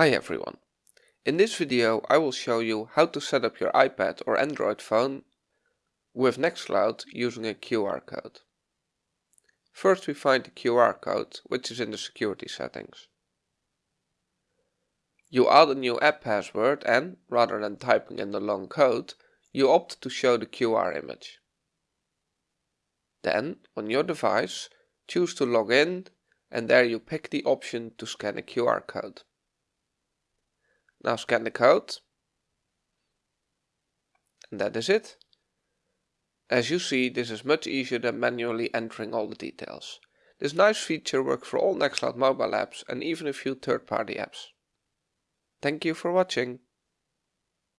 Hi everyone. In this video I will show you how to set up your iPad or Android phone with Nextcloud using a QR code. First we find the QR code which is in the security settings. You add a new app password and, rather than typing in the long code, you opt to show the QR image. Then, on your device, choose to log in and there you pick the option to scan a QR code. Now scan the code. And that is it. As you see, this is much easier than manually entering all the details. This nice feature works for all Nextcloud mobile apps and even a few third-party apps. Thank you for watching.